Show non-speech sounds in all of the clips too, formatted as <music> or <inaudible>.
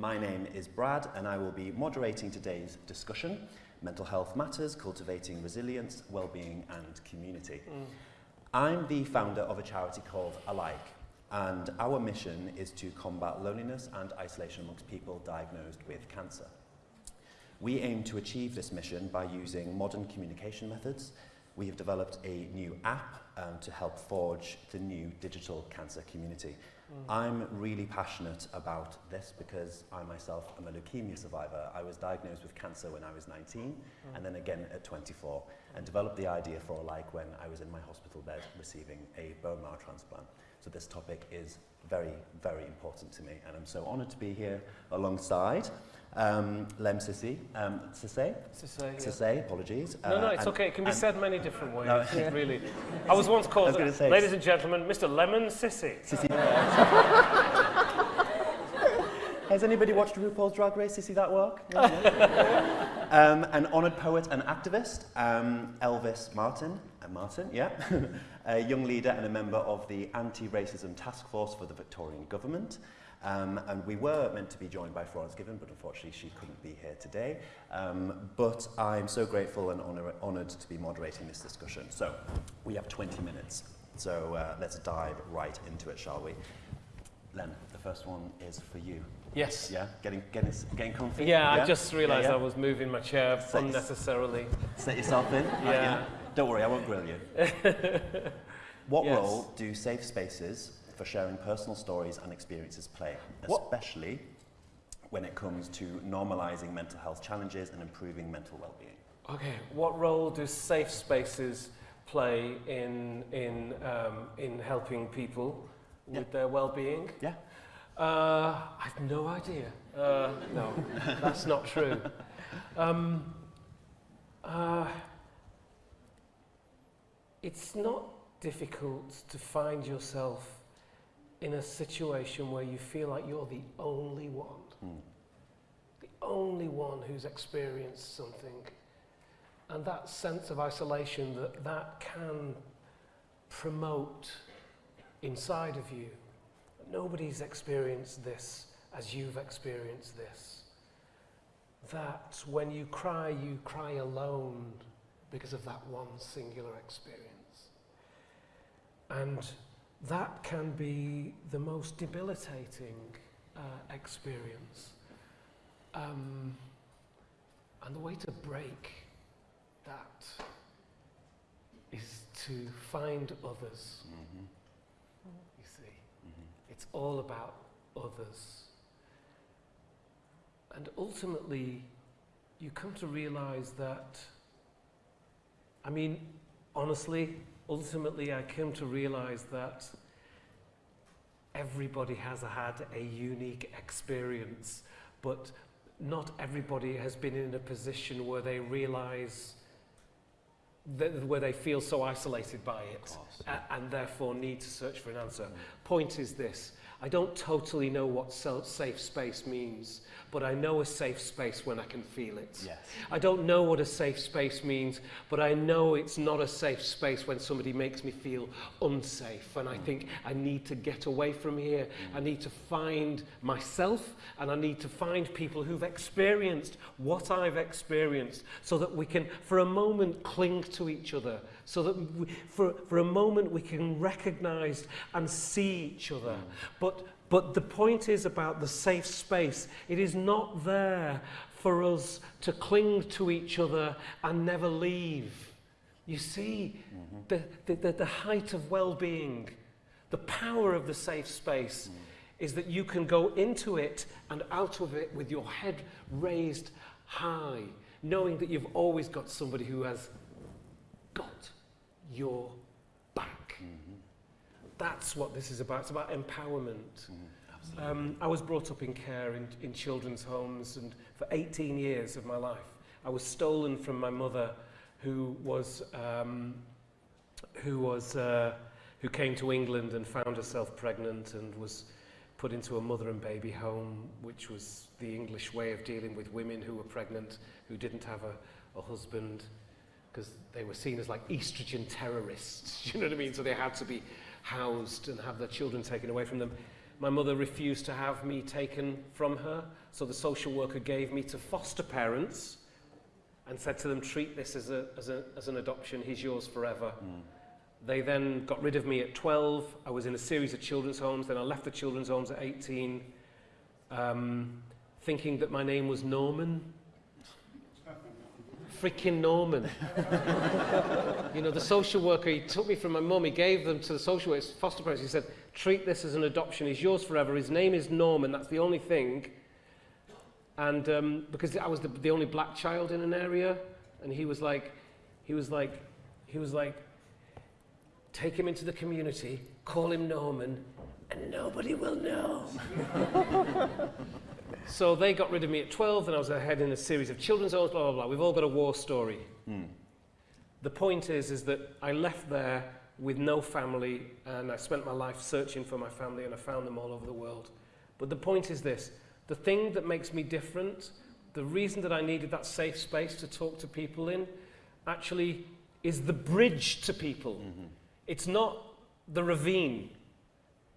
My name is Brad and I will be moderating today's discussion, Mental Health Matters, Cultivating Resilience, Wellbeing and Community. Mm. I'm the founder of a charity called Alike and our mission is to combat loneliness and isolation amongst people diagnosed with cancer. We aim to achieve this mission by using modern communication methods. We have developed a new app um, to help forge the new digital cancer community. I'm really passionate about this because I myself am a leukemia survivor. I was diagnosed with cancer when I was 19 mm. and then again at 24 and developed the idea for Alike when I was in my hospital bed receiving a bone marrow transplant. So this topic is very, very important to me and I'm so honoured to be here alongside um, Lemn Sissay, um, Sissay? Sissay, Sissay, yeah. apologies. No, uh, no, it's okay. It can be said many different ways, no. <laughs> really. <laughs> I was once called, was say, ladies and gentlemen, Mr. Lemon. Sissy. <laughs> Has anybody watched RuPaul's Drag Race to see that work? Um, an honoured poet and activist, um, Elvis Martin, uh, Martin, yeah, <laughs> a young leader and a member of the Anti-Racism Task Force for the Victorian Government. Um, and we were meant to be joined by Florence Given, but unfortunately she couldn't be here today. Um, but I'm so grateful and honoured to be moderating this discussion. So we have 20 minutes. So uh, let's dive right into it, shall we? Lemn, first one is for you. Yes. Yeah, getting, getting, getting comfy? Yeah, yeah? I just realised yeah, yeah. I was moving my chair set unnecessarily. Set yourself in? <laughs> Yeah. yeah. Don't worry, I won't grill you. <laughs> what yes. role do safe spaces for sharing personal stories and experiences play, especially what? when it comes to normalizing mental health challenges and improving mental well-being. Okay, what role do safe spaces play in, in, um, in helping people yeah. with their well-being? Yeah. Uh, I have no idea. Uh, no, <laughs> that's not true. Um, uh, it's not difficult to find yourself in a situation where you feel like you're the only one, mm. the only one who's experienced something. And that sense of isolation that that can promote inside of you. Nobody's experienced this as you've experienced this. That when you cry, you cry alone because of that one singular experience. And that can be the most debilitating uh, experience. Um, and the way to break that is to find others. See, mm-hmm. It's all about others. And ultimately, you come to realize that, I mean, honestly, ultimately I came to realize that everybody has had a unique experience, but not everybody has been in a position where they realize that, where they feel so isolated by it and therefore need to search for an answer. Mm. Point is this, I don't totally know what safe space means, but I know a safe space when I can feel it. Yes. I don't know what a safe space means, but I know it's not a safe space when somebody makes me feel unsafe. And I mm. think I need to get away from here. Mm. I need to find myself and I need to find people who've experienced what I've experienced so that we can, for a moment, cling to each other. So that we, for, for a moment we can recognize and see each other. Mm. But But the point is about the safe space. It is not there for us to cling to each other and never leave. You see, mm -hmm. the, the, the, the height of well-being, the power of the safe space mm. is that you can go into it and out of it with your head raised high, knowing that you've always got somebody who has got your that's what this is about. It's about empowerment. Mm, um, I was brought up in care in, in children's homes, and for 18 years of my life, I was stolen from my mother, who was um, who was uh, who came to England and found herself pregnant and was put into a mother and baby home, which was the English way of dealing with women who were pregnant, who didn't have a, a husband, because they were seen as like estrogen terrorists. <laughs> you know what I mean? So they had to be housed and have their children taken away from them. my mother refused to have me taken from her, so the social worker gave me to foster parents and said to them, treat this as, a, as, a, as an adoption, he's yours forever. Mm. They then got rid of me at 12. I was in a series of children's homes. Then I left the children's homes at 18, um, thinking that my name was Norman. Freaking Norman. <laughs> you know, the social worker, he took me from my mum, he gave them to the social worker, foster parents. He said, treat this as an adoption. He's yours forever. His name is Norman. That's the only thing. And um, because I was the, the only black child in an area, and he was like, he was like, he was like, take him into the community, call him Norman, and nobody will know. <laughs> so they got rid of me at 12, and I was ahead in a series of children's homes, blah, blah, blah. We've all got a war story. Mm. The point is, is that I left there with no family, and I spent my life searching for my family, and I found them all over the world. But the point is this, the thing that makes me different, the reason that I needed that safe space to talk to people in, actually is the bridge to people. Mm-hmm. It's not the ravine.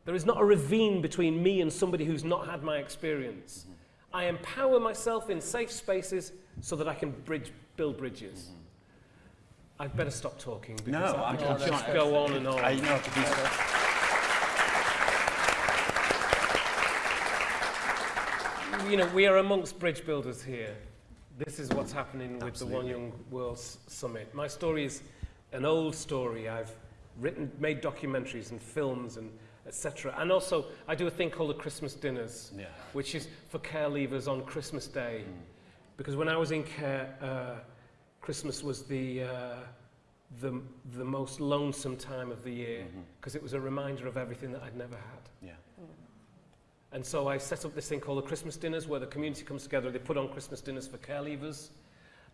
There is not a ravine between me and somebody who's not had my experience. Mm-hmm. I empower myself in safe spaces so that I can bridge, build bridges. Mm-hmm. I'd better stop talking because No, I can just- go on and on. I know to be. you know, we are amongst bridge builders here. This is what's happening with Absolutely. the One Young World S- Summit. My story is an old story. I've written, made documentaries and films and etc. And also, I do a thing called the Christmas dinners, Yeah. which is for care leavers on Christmas Day. Mm. Because when I was in care, uh, Christmas was the, uh, the, the most lonesome time of the year because it was a reminder of everything that I'd never had. Yeah. And so I set up this thing called the Christmas dinners where the community comes together. They put on Christmas dinners for care leavers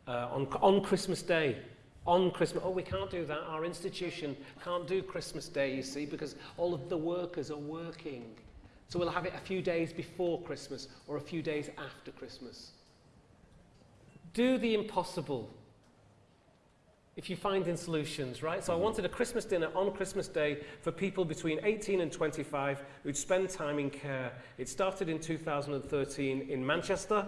uh, on, on Christmas Day. On Christmas, oh, we can't do that. Our institution can't do Christmas Day, you see, because all of the workers are working. So we'll have it a few days before Christmas or a few days after Christmas. Do the impossible if you find in solutions, right? So I mm-hmm. wanted a Christmas dinner on Christmas Day for people between 18 and 25 who'd spend time in care. It started in 2013 in Manchester,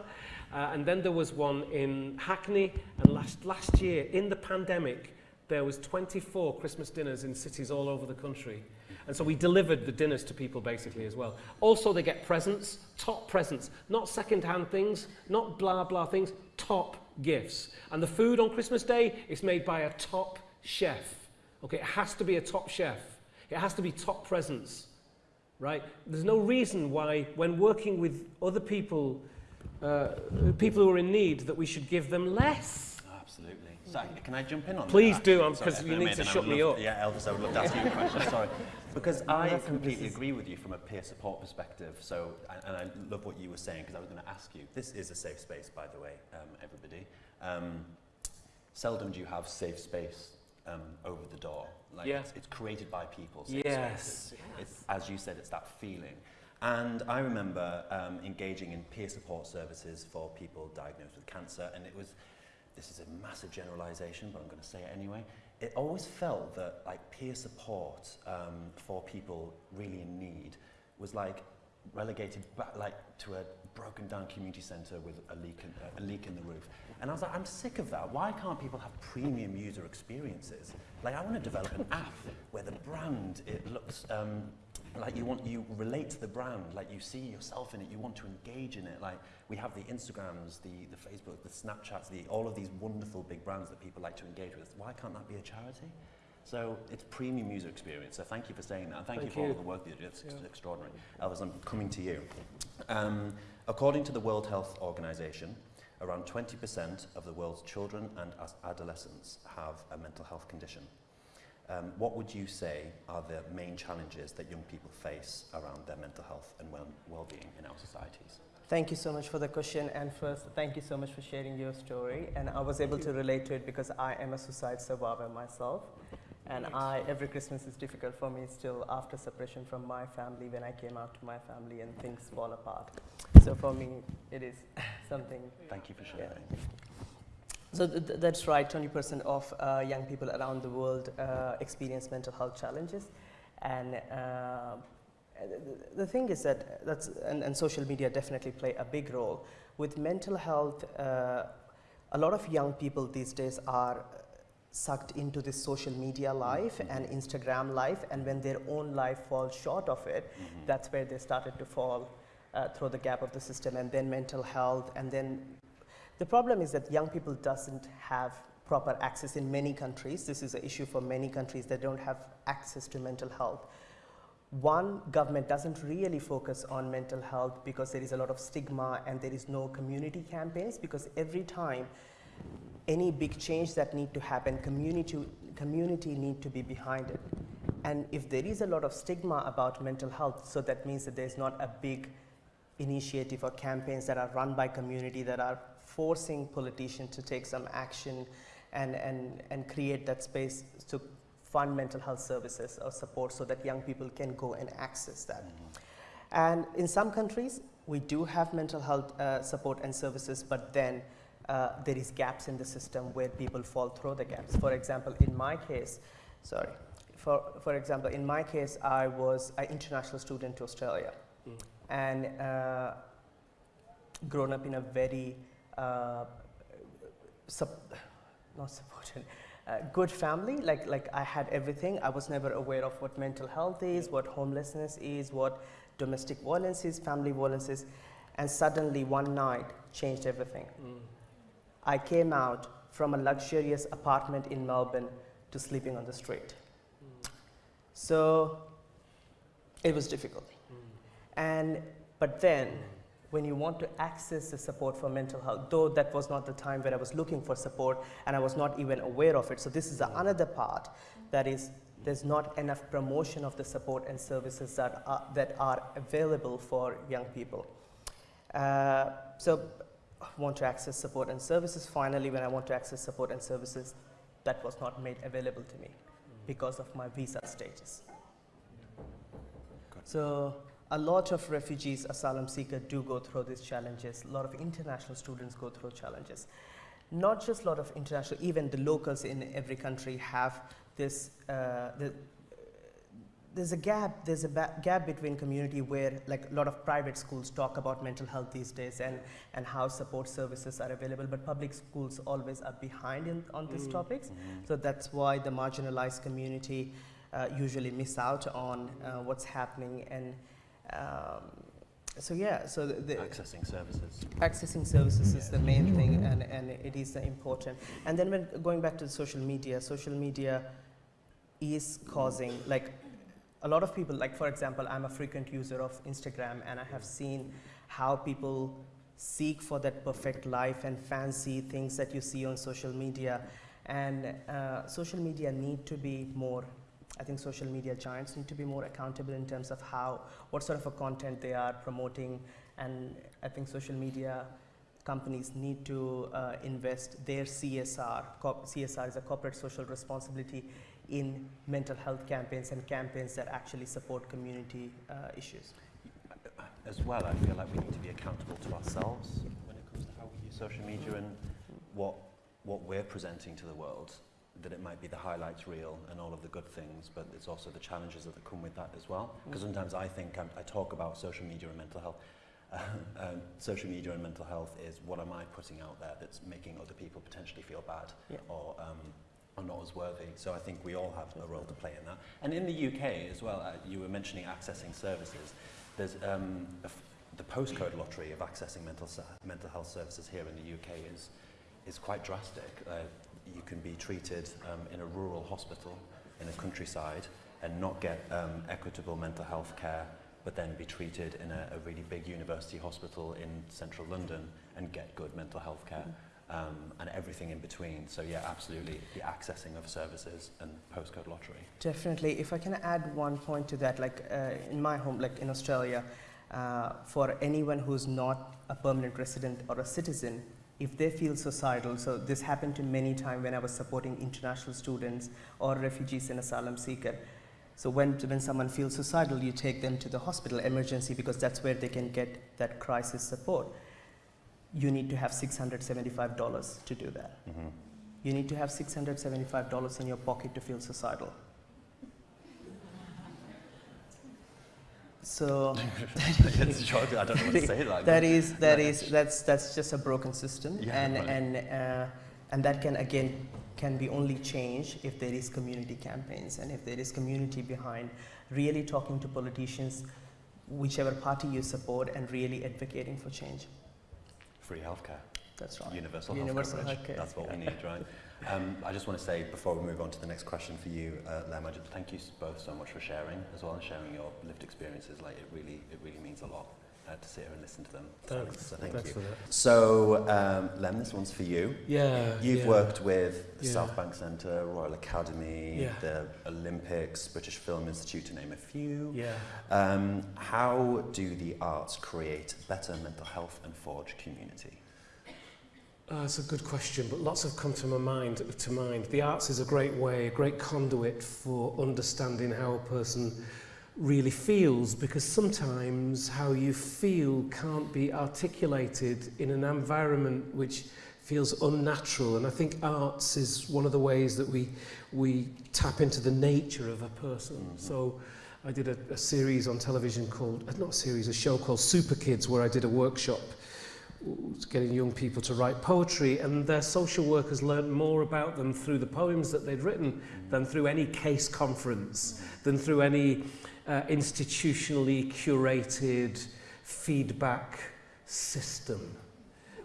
uh, and then there was one in Hackney, and last, last year, in the pandemic, there was 24 Christmas dinners in cities all over the country. And so we delivered the dinners to people basically as well. Also, they get presents, top presents, not second-hand things, not blah blah things, top gifts. And the food on Christmas Day is made by a top chef. Okay, it has to be a top chef. It has to be top presents, right? There's no reason why, when working with other people, uh, people who are in need, that we should give them less. Absolutely. So, can I jump in on Please that? Please do, actually? um, Sorry, 'cause if you need to shut me love- up. Yeah, Elvis, I would love to ask you a question. Sorry. Because <laughs> I that's completely is- agree with you from a peer support perspective. So, and- and I love what you were saying because I was going to ask you. This is a safe space, by the way, um, everybody. Um, seldom do you have safe space um, over the door. Like Yeah. it's, it's created by people. safe Yes. It's, as you said, it's that feeling. And I remember um, engaging in peer support services for people diagnosed with cancer, and it was, this is a massive generalization, but I'm going to say it anyway. It always felt that like peer support um, for people really in need was like relegated back like to a broken down community centre with a leak, in, a leak in the roof. And I was like, I'm sick of that. Why can't people have premium user experiences? Like, I want to develop an app where the brand it looks um, like you want you relate to the brand, like you see yourself in it, you want to engage in it. Like we have the Instagrams, the the Facebook, the Snapchats, the all of these wonderful big brands that people like to engage with. Why can't that be a charity? So it's premium user experience. So thank you for saying that. And thank, Thank you for all you. of the work that you do. It's Yeah. extraordinary. Elvis, I'm coming to you. Um, according to the World Health Organization, around 20% of the world's children and adolescents have a mental health condition. Um, what would you say are the main challenges that young people face around their mental health and well- well-being in our societies? Thank you so much for the question. And first, thank you so much for sharing your story. And I was able to relate to it because I am a suicide survivor myself. And I, every Christmas is difficult for me still after separation from my family when I came out to my family and things fall apart. So for me, it is <laughs> something Thank you for sharing. So th- th- that's right. 20% of uh, young people around the world uh, experience mental health challenges, and uh, the, the thing is that that's and, and social media definitely play a big role with mental health. Uh, a lot of young people these days are sucked into this social media life Mhm. and Instagram life, and when their own life falls short of it, Mhm. that's where they started to fall uh, through the gap of the system, and then mental health, and then the problem is that young people doesn't have proper access in many countries. This is an issue for many countries that don't have access to mental health. One, government doesn't really focus on mental health because there is a lot of stigma and there is no community campaigns because every time any big change that need to happen, community, community need to be behind it. And if there is a lot of stigma about mental health, so that means that there's not a big initiative or campaigns that are run by community that are forcing politicians to take some action and, and, and create that space to fund mental health services or support so that young people can go and access that. Mhm. And in some countries, we do have mental health uh, support and services, but then uh, there is gaps in the system where people fall through the gaps. For example, in my case, sorry, for, for example, in my case, I was an international student to Australia Mm. and uh, grown up in a very sup- not supported, uh, good family. Like like I had everything. I was never aware of what mental health is, what homelessness is, what domestic violence is, family violence is, and suddenly one night changed everything. Mm. I came out from a luxurious apartment in Melbourne to sleeping on the street. Mm. So it was difficult. Mm. And but then when you want to access the support for mental health, though that was not the time where I was looking for support and I was not even aware of it. So this is another part that is there's not enough promotion of the support and services that are, that are available for young people. Uh, so I want to access support and services. Finally, when I want to access support and services, that was not made available to me because of my visa status. So a lot of refugees, asylum seekers do go through these challenges. A lot of international students go through challenges. Not just a lot of international, even the locals in every country have this. Uh, the, there's a gap. There's a gap between community where, like, a lot of private schools talk about mental health these days and and how support services are available, but public schools always are behind in, on these Mm. topics. Mhm. So that's why the marginalized community uh, usually miss out on uh, what's happening. And um, so, yeah, so the, the Accessing services. accessing services is the main thing, and, and it is important. And then, when going back to social media, social media is causing like a lot of people. Like for example, I'm a frequent user of Instagram, and I have seen how people seek for that perfect life and fancy things that you see on social media. And uh, social media need to be more. I think social media giants need to be more accountable in terms of how, what sort of a content they are promoting, and I think social media companies need to uh, invest their CSR. CSR is a corporate social responsibility in mental health campaigns and campaigns that actually support community uh, issues. As well, I feel like we need to be accountable to ourselves when it comes to how we use social media and what what we're presenting to the world. That it might be the highlights reel and all of the good things, but it's also the challenges that come with that as well. Because sometimes I think I'm, I talk about social media and mental health. <laughs> um, social media and mental health is what am I putting out there that's making other people potentially feel bad Yeah. or um, are not as worthy. So I think we all have a role to play in that. And in the UK as well, uh, you were mentioning accessing services. There's um, a f- the postcode lottery of accessing mental mental health services here in the UK is is quite drastic. Uh, you can be treated um, in a rural hospital in a countryside and not get um, equitable mental health care, but then be treated in a, a really big university hospital in central London and get good mental health care. Um, and everything in between. So yeah, absolutely, the accessing of services and postcode lottery. Definitely. If I can add one point to that, like uh, in my home, like in Australia, uh, for anyone who's not a permanent resident or a citizen, if they feel suicidal, so this happened to many times when I was supporting international students or refugees and asylum seeker. So when, when someone feels suicidal, you take them to the hospital emergency because that's where they can get that crisis support. You need to have $675 to do that. Mm-hmm. You need to have $675 in your pocket to feel suicidal. So <laughs> it's. I don't know what to say. Like that is that is that's that's just a broken system, Yeah, and right. and uh, and that can again can be only changed if there is community campaigns and if there is community behind really talking to politicians, whichever party you support, and really advocating for change. free healthcare. That's right. Universal, Universal health coverage. healthcare, That's what we need, right? Um, I just want to say before we move on to the next question for you, uh, Lemn, I just thank you both so much for sharing as well and sharing your lived experiences. Like it really, it really means a lot uh, to sit here and listen to them. Thanks. So thank Thanks you. for that. So um, Lemn, this one's for you. Yeah. You've yeah. worked with the Yeah. Southbank Centre, Royal Academy, Yeah. the Olympics, British Film Institute, to name a few. Yeah. Um, how do the arts create better mental health and forge community? Uh, that's a good question, but lots have come to my mind. To mind, the arts is a great way, a great conduit for understanding how a person really feels, because sometimes how you feel can't be articulated in an environment which feels unnatural. And I think arts is one of the ways that we we tap into the nature of a person. Mhm. So. I did a, a series on television called, not a series, a show called Super Kids, where I did a workshop getting young people to write poetry and their social workers learned more about them through the poems that they'd written than through any case conference, than through any uh, institutionally curated feedback system,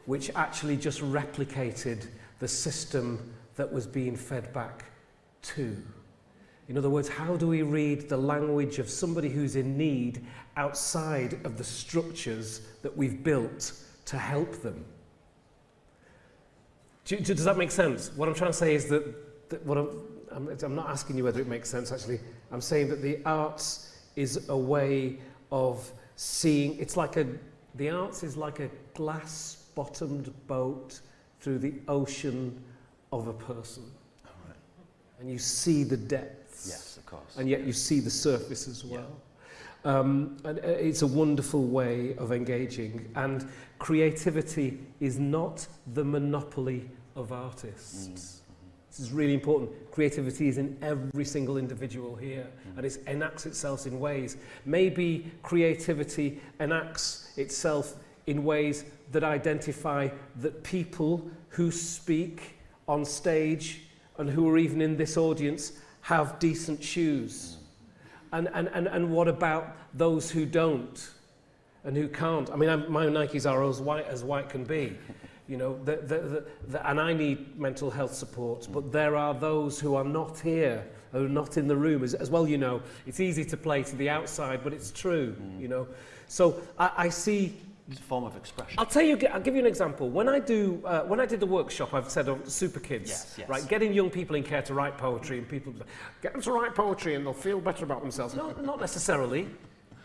which actually just replicated the system that was being fed back to. In other words, how do we read the language of somebody who's in need outside of the structures that we've built to help them? Do, do- does that make sense? What I'm trying to say is that, that what I'm, I'm, I'm not asking you whether it makes sense actually. I'm saying that the arts is a way of seeing, it's like a, the arts is like a glass bottomed boat through the ocean of a person. Right. And you see the depths Yes, of course. and yet you see the surface as well. Um, and uh, it's a wonderful way of engaging. And creativity is not the monopoly of artists. Mm. This is really important. Creativity is in every single individual here, mm. and it enacts itself in ways. Maybe creativity enacts itself in ways that identify that people who speak on stage and who are even in this audience have decent shoes. Mm. And, and, and, and what about those who don't and who can't? I mean, I'm, my Nikes are as white as white can be. <laughs> You know, the, the, the, the, and I need mental health support, but there are those who are not here, who are not in the room. As, as well, you know, it's easy to play to the outside, but it's true, mm. you know. So I, I see form of expression. I'll tell you, I'll give you an example. When I do, uh, when I did the workshop, I've said on Super Kids, yes, yes. right, getting young people in care to write poetry and people, get them to write poetry and they'll feel better about themselves. no, <laughs> not necessarily,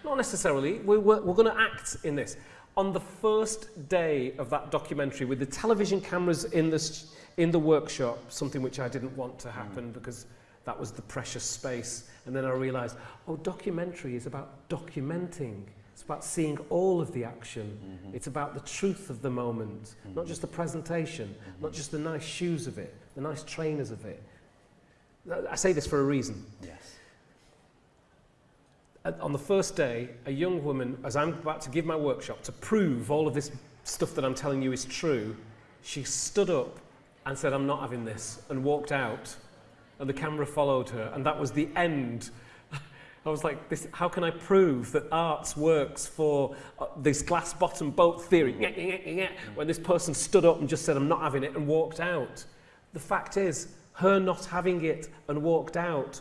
not necessarily. We're, we're, we're going to act in this. On the first day of that documentary with the television cameras in the, in the workshop, something which I didn't want to happen mm. because that was the precious space. And then I realized, oh, documentary is about documenting. About seeing all of the action. Mm-hmm. It's about the truth of the moment, not mm-hmm. just the presentation, not mm-hmm. just the nice shoes of it, the nice trainers of it. I say this for a reason. Yes. And on the first day, a young woman, as I'm about to give my workshop to prove all of this stuff that I'm telling you is true, she stood up and said, I'm not having this, and walked out. And the camera followed her, and that was the end. I was like, this, how can I prove that arts works for uh, this glass bottom boat theory? When this person stood up and just said, I'm not having it, and walked out. The fact is, her not having it and walked out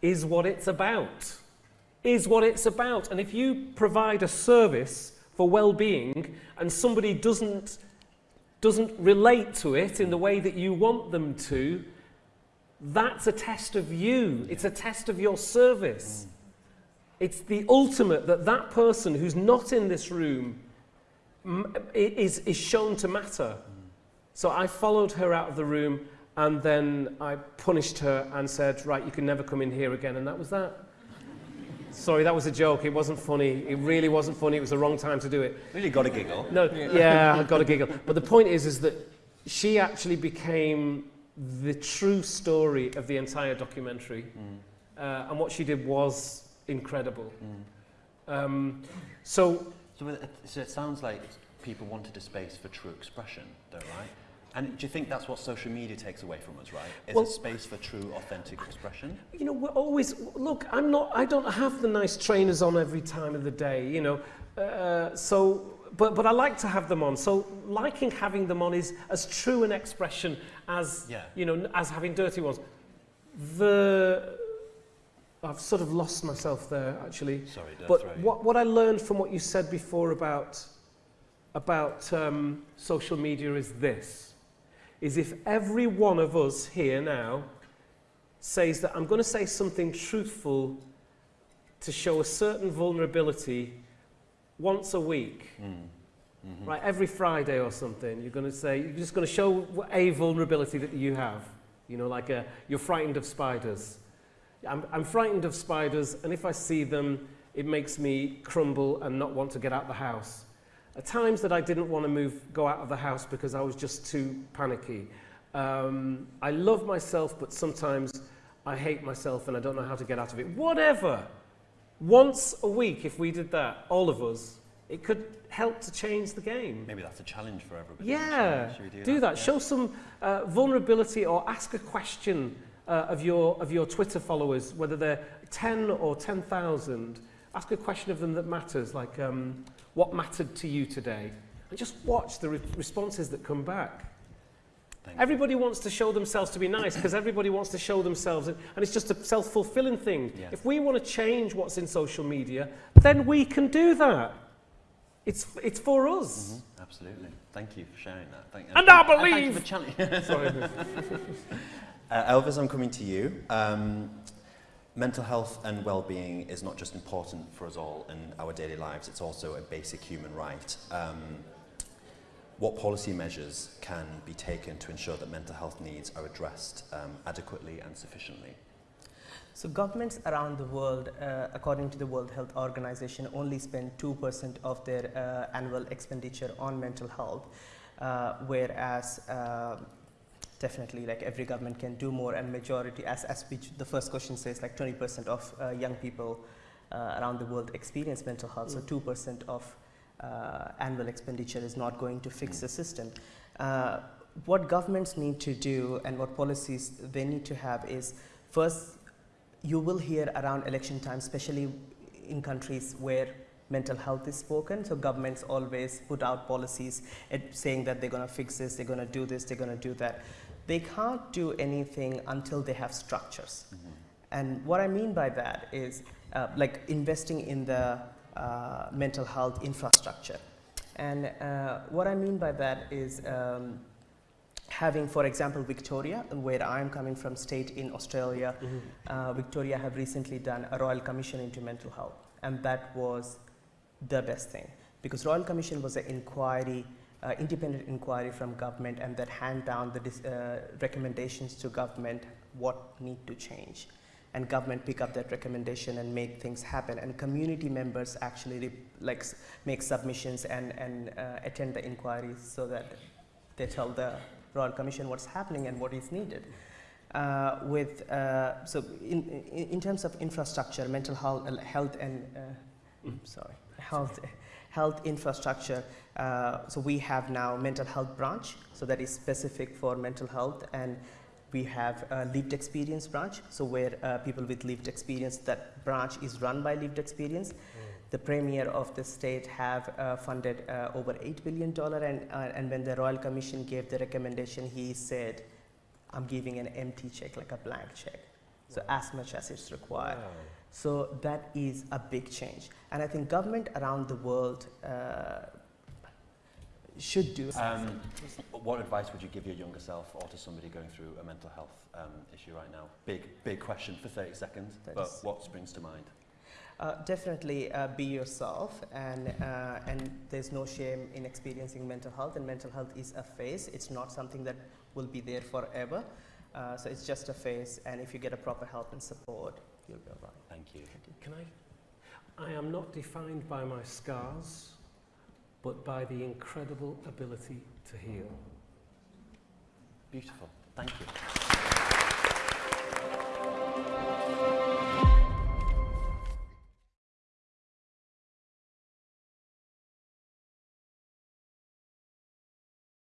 is what it's about is what it's about. And if you provide a service for well-being and somebody doesn't doesn't relate to it in the way that you want them to, that's a test of you. It's a test of your service. It's the ultimate that that person who's not in this room is, is shown to matter. So I followed her out of the room and then I punished her and said, right, you can never come in here again. And that was that. Sorry, that was a joke. It wasn't funny. It really wasn't funny. It was the wrong time to do it. Really got a giggle. No, yeah, I got a giggle. But the point is, is that she actually became the true story of the entire documentary. Uh, and what she did was incredible. Um, so So it, so it sounds like people wanted a space for true expression, though, right? And do you think that's what social media takes away from us, right? Is Well- a space for true, authentic expression? you know, we're always look. I'm not. I don't have the nice trainers on every time of the day. You know, uh, so. But, but I like to have them on. So liking having them on is as true an expression as Yeah. you know as having dirty ones. The I've sort of lost myself there actually. Sorry, don't But what, what I learned from what you said before about, about um, social media is this, is if every one of us here now says that I'm going to say something truthful to show a certain vulnerability once a week, Mm. Mhm. right, every Friday or something, you're going to say, you're just going to show a vulnerability that you have. You know, like a, you're frightened of spiders. I'm, I'm frightened of spiders, and if I see them, it makes me crumble and not want to get out the house. At times that I didn't want to move, go out of the house because I was just too panicky. Um, I love myself, but sometimes I hate myself and I don't know how to get out of it. Whatever. Once a week, if we did that, all of us, it could help to change the game. Maybe that's a challenge for everybody. Yeah, do, do that. Yeah. Show some uh, vulnerability or ask a question uh, of, your, of your Twitter followers, whether they're 10 or 10,000. Ask a question of them that matters, like um, what mattered to you today? And just watch the re- responses that come back. Thank you. Everybody wants to show themselves to be nice because everybody wants to show themselves, and, and it's just a self fulfilling thing. Yeah. If we want to change what's in social media, then we can do that. It's, it's for us. Mhm, Absolutely. Thank you for sharing that. Thank, And I believe. thank you for <laughs> Sorry. <laughs> Uh, Elvis, I'm coming to you. Um, mental health and well-being is not just important for us all in our daily lives, it's also a basic human right. Um, what policy measures can be taken to ensure that mental health needs are addressed um, adequately and sufficiently? So governments around the world, uh, according to the World Health Organization, only spend 2% of their uh, annual expenditure on mental health, uh, whereas uh, definitely like every government can do more and majority, as, as the first question says, like 20% of uh, young people uh, around the world experience mental health, so 2% of uh, annual expenditure is not going to fix the system. Uh, what governments need to do and what policies they need to have is first you will hear around election time, especially in countries where mental health is spoken. So governments always put out policies saying that they're going to fix this, they're going to do this, they're going to do that. They can't do anything until they have structures. And what I mean by that is uh, like investing in the uh, mental health infrastructure. And uh, what I mean by that is um, having, for example, Victoria, where I'm coming from, state in Australia, uh, Victoria have recently done a royal commission into mental health, and that was the best thing because royal commission was an inquiry, uh, independent inquiry from government, and that hand down the dis- uh, recommendations to government what need to change, and government pick up that recommendation and make things happen, and community members actually like s- make submissions and and uh, attend the inquiries so that they tell the royal commission what's happening and what is needed. Uh, with uh, so in, in in terms of infrastructure, mental health, health and uh, sorry, health health infrastructure. Uh, so we have now mental health branch, so that is specific for mental health, and we have a lived experience branch, so where uh, people with lived experience, that branch is run by lived experience. The premier of the state have uh, funded uh, over eight billion dollar, and uh, and when the royal commission gave the recommendation, he said, "I'm giving an empty check, like a blank check, so as much as it's required." So that is a big change, and I think government around the world uh, should do. Um, what advice would you give your younger self or to somebody going through a mental health um, issue right now? Big, big question for 30 seconds, That but what springs to mind? Uh, definitely uh, be yourself, and uh, and there's no shame in experiencing mental health. And mental health is a phase; it's not something that will be there forever. Uh, so it's just a phase, and if you get a proper help and support, you'll be all right. Thank you. Thank you. Can I? I am not defined by my scars, but by the incredible ability to heal. Beautiful. Thank you.